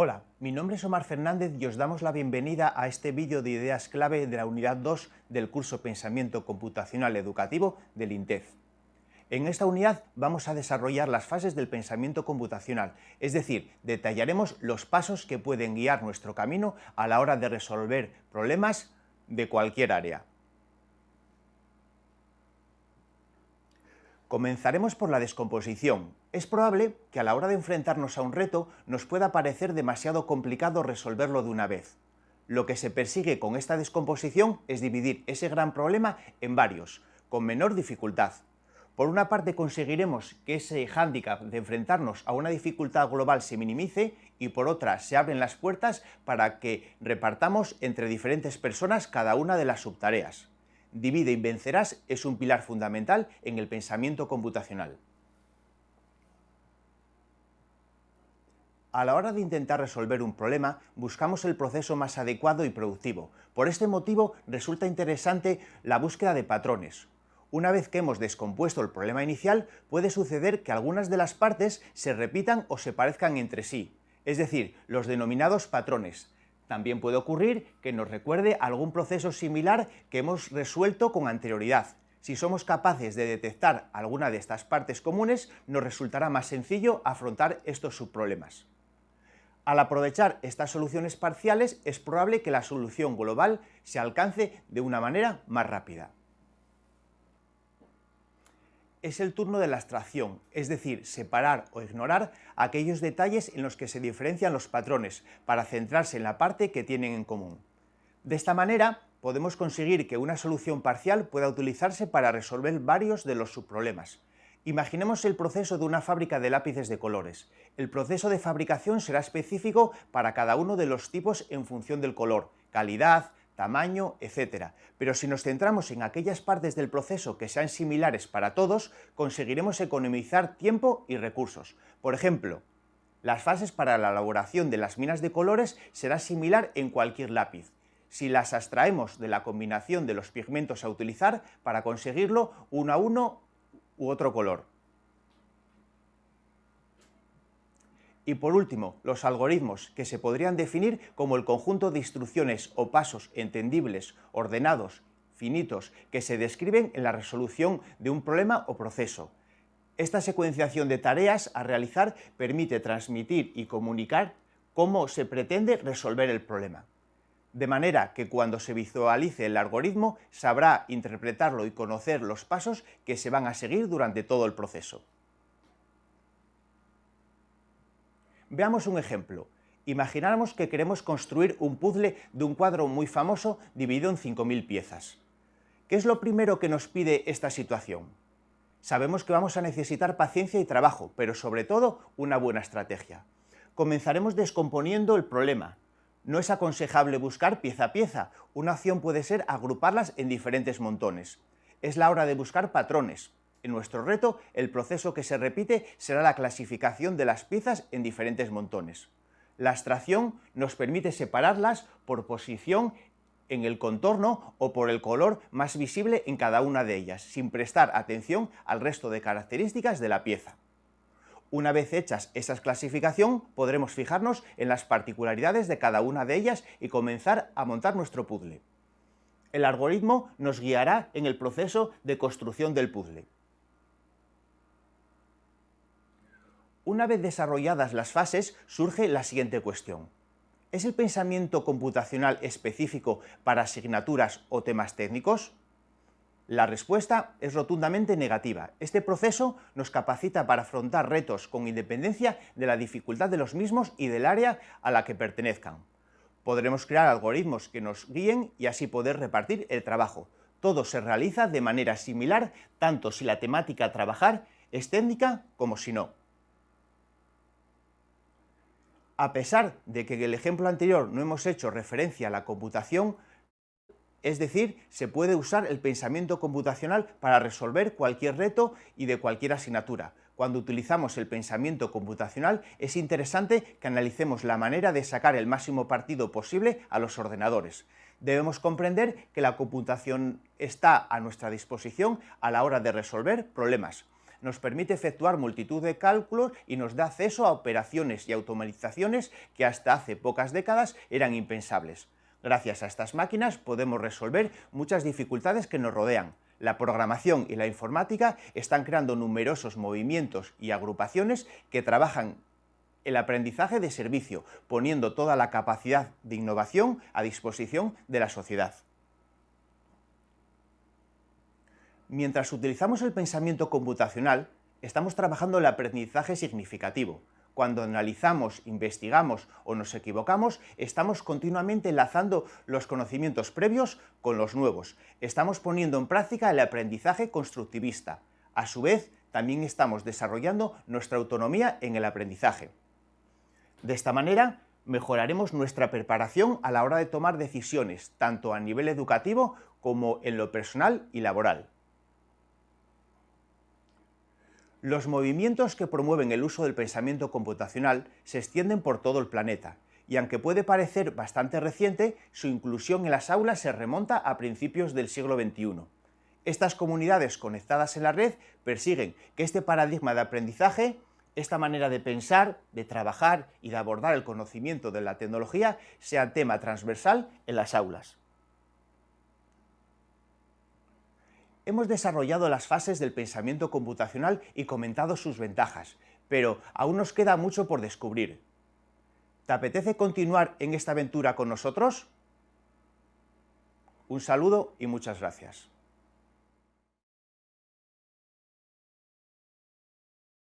Hola, mi nombre es Omar Fernández y os damos la bienvenida a este vídeo de ideas clave de la unidad 2 del curso Pensamiento Computacional Educativo del INTEF. En esta unidad vamos a desarrollar las fases del pensamiento computacional, es decir, detallaremos los pasos que pueden guiar nuestro camino a la hora de resolver problemas de cualquier área. Comenzaremos por la descomposición. Es probable que a la hora de enfrentarnos a un reto nos pueda parecer demasiado complicado resolverlo de una vez. Lo que se persigue con esta descomposición es dividir ese gran problema en varios, con menor dificultad. Por una parte conseguiremos que ese hándicap de enfrentarnos a una dificultad global se minimice y por otra se abren las puertas para que repartamos entre diferentes personas cada una de las subtareas. Divide y vencerás es un pilar fundamental en el pensamiento computacional. A la hora de intentar resolver un problema, buscamos el proceso más adecuado y productivo. Por este motivo, resulta interesante la búsqueda de patrones. Una vez que hemos descompuesto el problema inicial, puede suceder que algunas de las partes se repitan o se parezcan entre sí, es decir, los denominados patrones, también puede ocurrir que nos recuerde algún proceso similar que hemos resuelto con anterioridad. Si somos capaces de detectar alguna de estas partes comunes, nos resultará más sencillo afrontar estos subproblemas. Al aprovechar estas soluciones parciales, es probable que la solución global se alcance de una manera más rápida es el turno de la abstracción, es decir, separar o ignorar aquellos detalles en los que se diferencian los patrones para centrarse en la parte que tienen en común. De esta manera, podemos conseguir que una solución parcial pueda utilizarse para resolver varios de los subproblemas. Imaginemos el proceso de una fábrica de lápices de colores. El proceso de fabricación será específico para cada uno de los tipos en función del color, calidad, tamaño, etc. Pero si nos centramos en aquellas partes del proceso que sean similares para todos, conseguiremos economizar tiempo y recursos. Por ejemplo, las fases para la elaboración de las minas de colores será similar en cualquier lápiz. Si las abstraemos de la combinación de los pigmentos a utilizar para conseguirlo uno a uno u otro color. Y por último, los algoritmos, que se podrían definir como el conjunto de instrucciones o pasos entendibles, ordenados, finitos, que se describen en la resolución de un problema o proceso. Esta secuenciación de tareas a realizar permite transmitir y comunicar cómo se pretende resolver el problema. De manera que cuando se visualice el algoritmo sabrá interpretarlo y conocer los pasos que se van a seguir durante todo el proceso. Veamos un ejemplo. Imagináramos que queremos construir un puzzle de un cuadro muy famoso dividido en 5.000 piezas. ¿Qué es lo primero que nos pide esta situación? Sabemos que vamos a necesitar paciencia y trabajo, pero sobre todo una buena estrategia. Comenzaremos descomponiendo el problema. No es aconsejable buscar pieza a pieza, una opción puede ser agruparlas en diferentes montones. Es la hora de buscar patrones, en nuestro reto, el proceso que se repite será la clasificación de las piezas en diferentes montones. La abstracción nos permite separarlas por posición en el contorno o por el color más visible en cada una de ellas, sin prestar atención al resto de características de la pieza. Una vez hechas esas clasificación, podremos fijarnos en las particularidades de cada una de ellas y comenzar a montar nuestro puzzle. El algoritmo nos guiará en el proceso de construcción del puzzle. Una vez desarrolladas las fases, surge la siguiente cuestión. ¿Es el pensamiento computacional específico para asignaturas o temas técnicos? La respuesta es rotundamente negativa. Este proceso nos capacita para afrontar retos con independencia de la dificultad de los mismos y del área a la que pertenezcan. Podremos crear algoritmos que nos guíen y así poder repartir el trabajo. Todo se realiza de manera similar, tanto si la temática a trabajar es técnica como si no. A pesar de que en el ejemplo anterior no hemos hecho referencia a la computación, es decir, se puede usar el pensamiento computacional para resolver cualquier reto y de cualquier asignatura. Cuando utilizamos el pensamiento computacional es interesante que analicemos la manera de sacar el máximo partido posible a los ordenadores. Debemos comprender que la computación está a nuestra disposición a la hora de resolver problemas. Nos permite efectuar multitud de cálculos y nos da acceso a operaciones y automatizaciones que hasta hace pocas décadas eran impensables. Gracias a estas máquinas podemos resolver muchas dificultades que nos rodean. La programación y la informática están creando numerosos movimientos y agrupaciones que trabajan el aprendizaje de servicio, poniendo toda la capacidad de innovación a disposición de la sociedad. Mientras utilizamos el pensamiento computacional, estamos trabajando el aprendizaje significativo. Cuando analizamos, investigamos o nos equivocamos, estamos continuamente enlazando los conocimientos previos con los nuevos. Estamos poniendo en práctica el aprendizaje constructivista. A su vez, también estamos desarrollando nuestra autonomía en el aprendizaje. De esta manera, mejoraremos nuestra preparación a la hora de tomar decisiones, tanto a nivel educativo como en lo personal y laboral. Los movimientos que promueven el uso del pensamiento computacional se extienden por todo el planeta, y aunque puede parecer bastante reciente, su inclusión en las aulas se remonta a principios del siglo XXI. Estas comunidades conectadas en la red persiguen que este paradigma de aprendizaje, esta manera de pensar, de trabajar y de abordar el conocimiento de la tecnología sea tema transversal en las aulas. Hemos desarrollado las fases del pensamiento computacional y comentado sus ventajas, pero aún nos queda mucho por descubrir. ¿Te apetece continuar en esta aventura con nosotros? Un saludo y muchas gracias.